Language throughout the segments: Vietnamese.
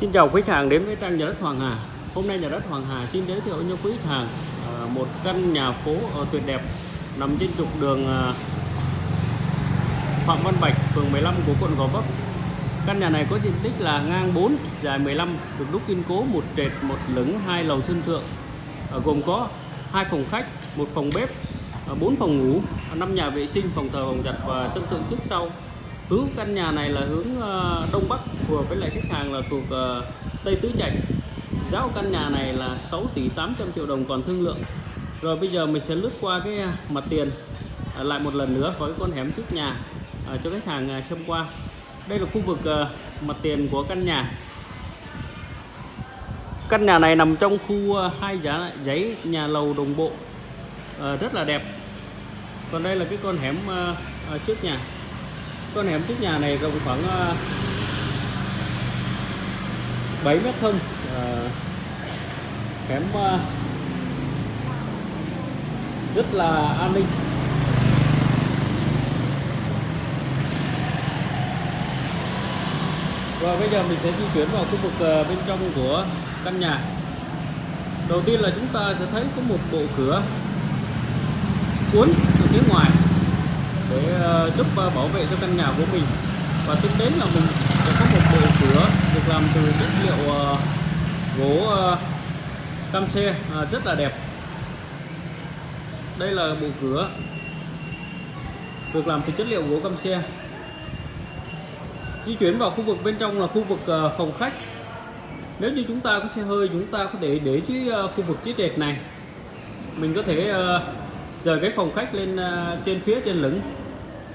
Xin chào quý khách hàng đến với trang nhà đất Hoàng Hà. Hôm nay nhà đất Hoàng Hà xin giới thiệu cho quý khách hàng ờ, một căn nhà phố ở tuyệt đẹp nằm trên trục đường ờ, Phạm Văn Bạch, phường 15 của quận Gò Vấp. Căn nhà này có diện tích là ngang 4, dài 15, được đúc kiên cố một trệt, một lửng, hai lầu sân thượng, gồm có hai phòng khách, một phòng bếp, à, bốn phòng ngủ, năm nhà vệ sinh, phòng thờ, phòng giặt và sân thượng trước sau hướng căn nhà này là hướng ờ, đông bắc vừa với lại khách hàng là thuộc ờ, tây tứ trạch. Giá của căn nhà này là 6 tỷ 800 triệu đồng còn thương lượng. Rồi bây giờ mình sẽ lướt qua cái ờ, mặt tiền lại một lần nữa với cái con hẻm trước nhà cho khách hàng à, xem qua. Đây là khu vực mặt tiền của căn nhà. Căn nhà này nằm trong khu hai giá giấy nhà lầu đồng bộ rất là đẹp. Còn đây là cái con hẻm trước nhà con hẻm trước nhà này rộng khoảng ờ, 7 mét thông uh, ờ, hẻm ờ, rất là an ninh. Và bây giờ mình sẽ di chuyển vào khu vực bên trong của căn nhà. Đầu tiên là chúng ta sẽ thấy có một bộ cửa cuốn từ phía ngoài để ờ, giúp ờ, bảo vệ cho căn nhà của mình. Và tiếp đến là mình sẽ có một bộ cửa ờ, à, được làm từ chất liệu gỗ cam xe rất là đẹp. Đây là bộ cửa được làm từ chất liệu gỗ cam xe di chuyển vào khu vực bên trong là khu vực phòng khách. Nếu như chúng ta có xe hơi, chúng ta có thể để dưới khu vực chiếc đệt này. Mình có thể rời cái phòng khách lên trên phía trên lửng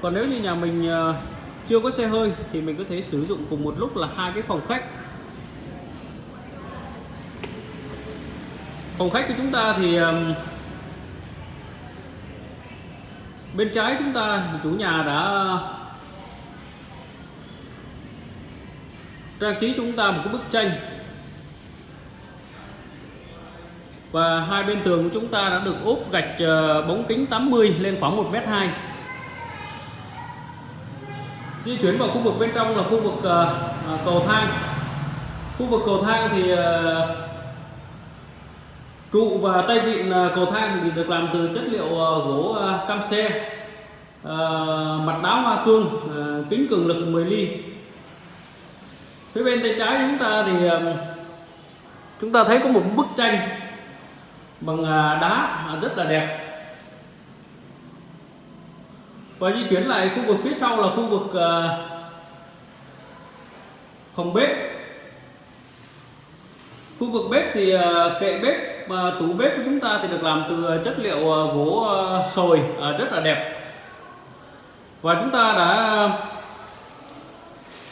còn nếu như nhà mình ờ, chưa có xe hơi thì mình có thể sử dụng cùng một lúc là hai cái phòng khách. Phòng khách của chúng ta thì bên trái chúng ta chủ nhà đã trang trí chúng ta một cái bức tranh. Và hai bên tường của chúng ta đã được ốp gạch ờ, bóng kính 80 lên khoảng 1m2 di chuyển vào khu vực bên trong là khu vực uh, cầu thang. Khu vực cầu thang thì ờ, uh, trụ và tay vịn uh, cầu thang thì được làm từ chất liệu uh, gỗ uh, cam xe uh, mặt đá hoa cương uh, kính cường lực 10 ly. Phía bên tay trái chúng ta thì uh, chúng ta thấy có một bức tranh bằng uh, đá uh, rất là đẹp và di chuyển lại khu vực phía sau là khu vực uh, phòng bếp. Khu vực bếp thì uh, kệ bếp uh, tủ bếp của chúng ta thì được làm từ ờ, chất liệu uh, gỗ uh, sồi uh, rất là đẹp. Và chúng ta đã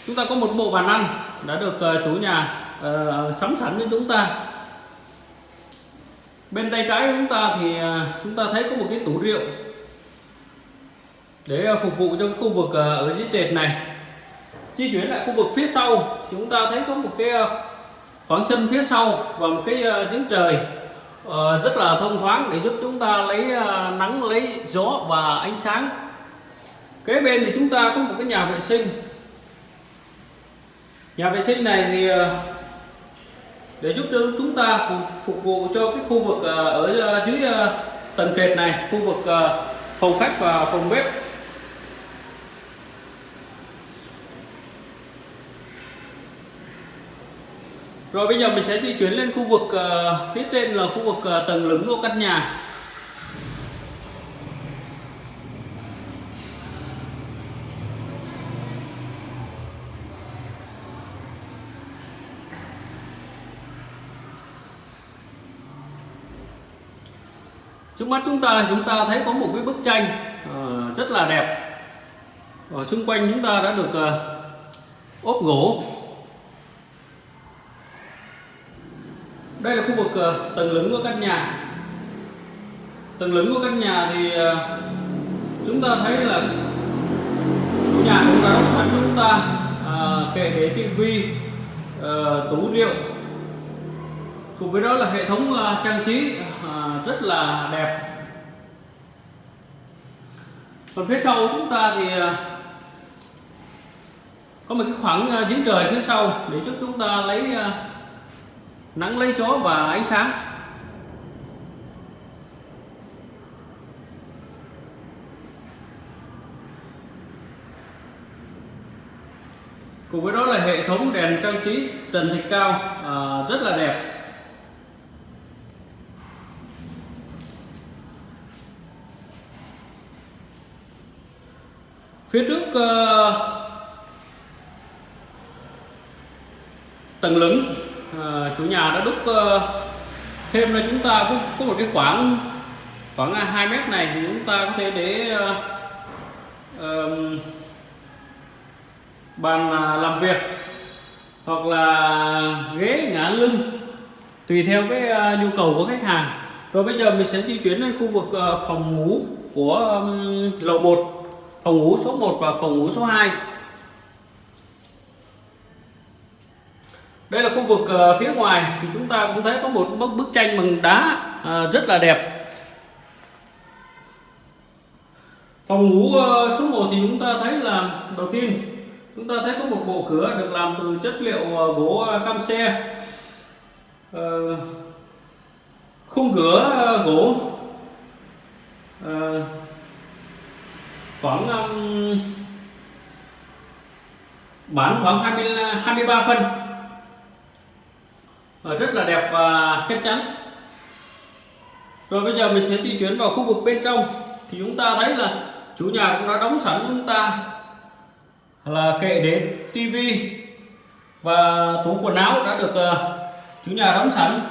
chúng ta có một bộ bàn ăn đã được uh, chủ nhà uh, sắm sẵn cho chúng ta. Bên tay trái của chúng ta thì uh, chúng ta thấy có một cái tủ rượu để à, phục vụ cho cái khu vực à, ở dưới trệt này. Di chuyển lại khu vực phía sau thì chúng ta thấy có một cái à, khoảng sân phía sau và một cái giếng trời ờ, rất là thông thoáng để giúp chúng ta lấy nắng, lấy gió và ánh sáng. Kế bên thì chúng ta có một cái nhà vệ sinh. Nhà vệ sinh này thì để giúp cho chúng ta phục vụ cho cái khu vực ở dưới tầng trệt này, khu vực phòng khách và phòng bếp. Rồi bây giờ mình sẽ di chuyển lên khu vực uh, phía trên là khu vực uh, tầng lửng của căn nhà. Trước mắt chúng ta chúng ta thấy có một cái bức tranh uh, rất là đẹp. Ở xung quanh chúng ta đã được uh, ốp gỗ đây là khu vực uh, tầng lửng của căn nhà. Tầng lửng của căn nhà thì uh, chúng ta thấy là chủ nhà cũng đã đóng sẵn chúng ta uh, kệ để tivi uh, tủ rượu. Cùng với đó là hệ thống uh, trang trí uh, rất là đẹp. Còn phía sau chúng ta thì uh, có một cái khoảng giếng trời phía sau để giúp chúng ta lấy ờ, nắng lấy gió và ánh sáng. Cùng với đó là hệ thống đèn trang trí trần thạch cao à, rất là đẹp. Phía trước uh, tầng lửng. Ờ, chủ nhà đã đúc uh, thêm là chúng ta có, có một cái khoảng khoảng à, 2 mét này thì chúng ta có thể để uh, uh, bàn à, làm việc hoặc là ghế ngả lưng tùy theo cái uh, nhu cầu của khách hàng. Rồi bây giờ mình sẽ di chuyển lên khu vực uh, phòng ngủ của um, lầu 1 phòng ngủ số 1 và phòng ngủ số 2 đây là khu vực uh, phía ngoài. Thì chúng ta cũng thấy có một bức bức tranh bằng đá uh, rất là đẹp. Phòng ngủ uh, số 1 thì chúng ta thấy là đầu tiên chúng ta thấy có một bộ cửa được làm từ chất liệu uh, gỗ uh, cam xe. Uh, khung cửa uh, gỗ. Uh, khoảng um, bán khoảng 20 23 phân. Ờ, rất là đẹp và chắc chắn. Rồi bây giờ mình sẽ di chuyển vào khu vực bên trong. Thì chúng ta thấy là chủ nhà cũng đã đóng sẵn chúng ta là kệ đến tivi và tủ quần áo đã được uh, chủ nhà đóng sẵn.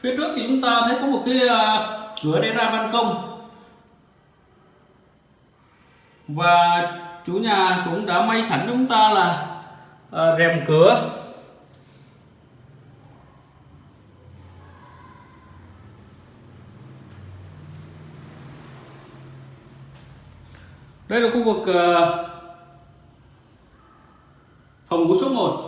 Phía trước thì chúng ta thấy có một cái uh, cửa để ra ban công. Và chủ nhà cũng đã may sẵn chúng ta là uh, rèm cửa. Đây là khu vực ờ, phòng ngủ số 1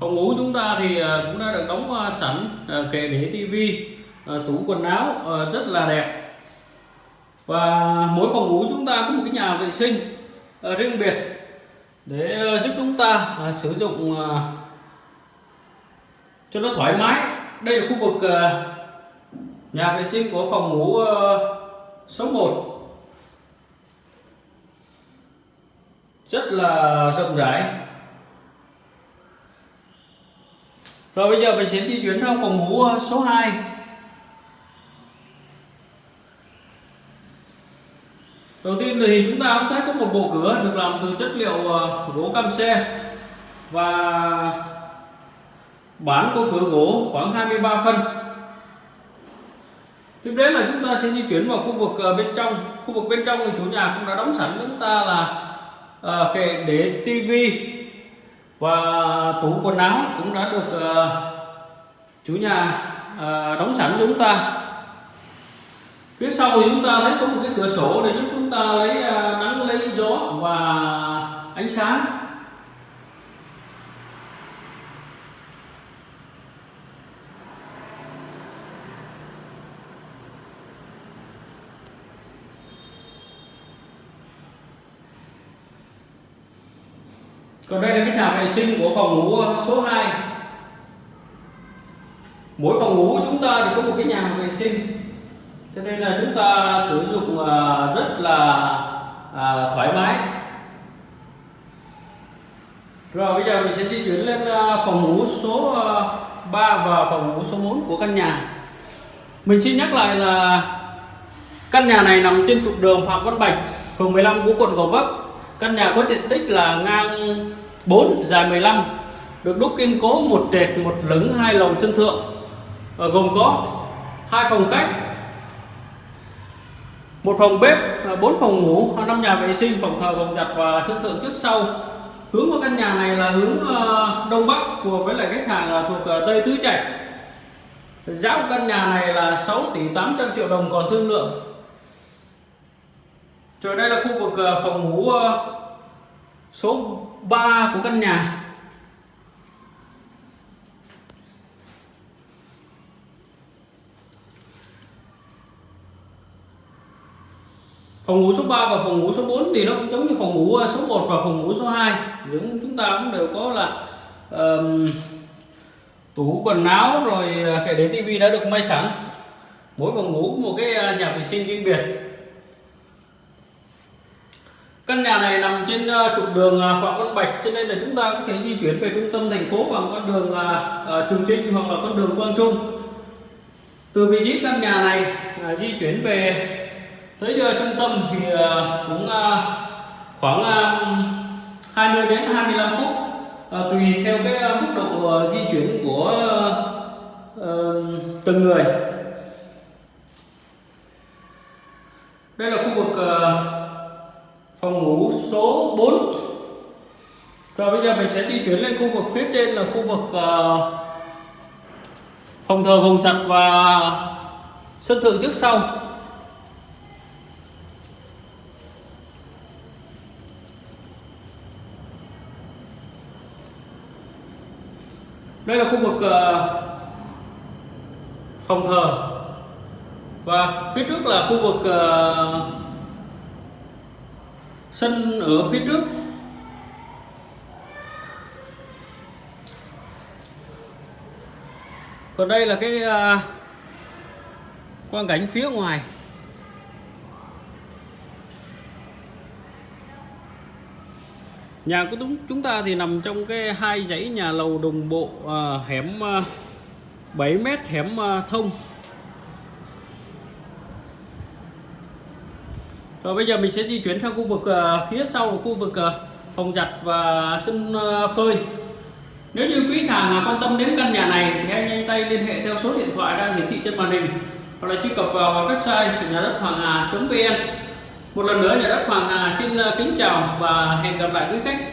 phòng ngủ chúng ta thì ờ, cũng đã được đóng ờ, sẵn kệ để tivi tủ quần áo rất là đẹp. Và mỗi phòng ngủ chúng ta có một cái nhà vệ sinh riêng biệt để giúp chúng ta sử dụng cho nó thoải mái đây là khu vực ờ, nhà vệ sinh của phòng ngủ ờ, số 1 rất là rộng rãi. Rồi bây giờ mình sẽ di chuyển sang phòng ngủ ờ, số 2 Đầu tiên thì chúng ta cũng thấy có một bộ cửa được làm từ chất liệu gỗ cam xe và bản của cửa gỗ khoảng 23 phân tiếp đến là chúng ta sẽ di chuyển vào khu vực ờ, bên trong. Khu vực bên trong thì chủ nhà cũng đã đóng sẵn chúng ta là à, kệ để tivi và tủ quần áo cũng đã được à, chủ nhà à, đóng sẵn chúng ta. Phía sau thì chúng ta thấy có một cái cửa sổ để giúp chúng ta lấy à, nắng lấy gió và ánh sáng. Còn đây là cái nhà vệ sinh của phòng ngủ ờ, số 2 mỗi phòng ngủ chúng ta thì có một cái nhà vệ sinh. Cho nên là chúng ta sử dụng ờ, rất là ờ, thoải mái. Rồi bây giờ mình sẽ di chuyển lên phòng ngủ số 3 và phòng ngủ số 4 của căn nhà. Mình xin nhắc lại là căn nhà này nằm trên trục đường Phạm Văn Bạch, phường 15 của quận Gò Vấp căn nhà có diện tích là ngang 4 dài 15 được đúc kiên cố một trệt, một lửng, hai lầu chân thượng, và gồm có hai phòng khách, một phòng bếp à, bốn phòng ngủ, năm nhà vệ sinh, phòng thờ, phòng giặt và sân thượng trước sau. Hướng của căn nhà này là hướng à, đông bắc, phù hợp với lại khách hàng là thuộc à, tây tứ trạch. Giá của căn nhà này là 6 tỷ 800 triệu đồng còn thương lượng rồi đây là khu vực ờ, phòng ngủ ờ, số 3 của căn nhà. Phòng ngủ số 3 và phòng ngủ số 4 thì nó cũng giống như phòng ngủ ờ, số 1 và phòng ngủ số 2 Những chúng ta cũng đều có là um, tủ quần áo rồi kệ để tivi đã được may sẵn. Mỗi phòng ngủ một cái nhà vệ sinh riêng biệt căn nhà này nằm trên ờ, trục đường ờ, Phạm Văn Bạch, cho nên là chúng ta có thể di chuyển về trung tâm thành phố bằng con đường ờ, Trường Trinh hoặc là con đường Quang Trung. Từ vị trí căn nhà này di chuyển về, tới giờ trung tâm thì cũng khoảng 20 đến 25 phút. Tùy theo cái mức độ di chuyển của từng người. Đây là khu vực phòng ngủ số 4 rồi bây giờ mình sẽ di chuyển lên khu vực phía trên là khu vực ờ, phòng thờ phòng chặt và sân thượng trước sau. Đây là khu vực uh, phòng thờ. Và phía trước là khu vực uh, sân ở phía trước. Còn đây là cái uh, quang cảnh phía ngoài. Nhà của chúng chúng ta thì nằm trong cái hai dãy nhà lầu đồng bộ uh, hẻm à, uh, 7 mét hẻm uh, thông. Rồi bây giờ mình sẽ di chuyển sang khu vực ờ, phía sau khu vực ờ, phòng giặt và sân ờ, phơi. Nếu như quý hàng quan tâm đến căn nhà này thì hãy nhanh tay liên hệ theo số điện thoại đang hiển thị trên màn hình hoặc là truy cập vào website nhà đất hoàng hà.vn một lần nữa, nhà đất Hoàng Hà xin kính chào và hẹn gặp lại quý khách.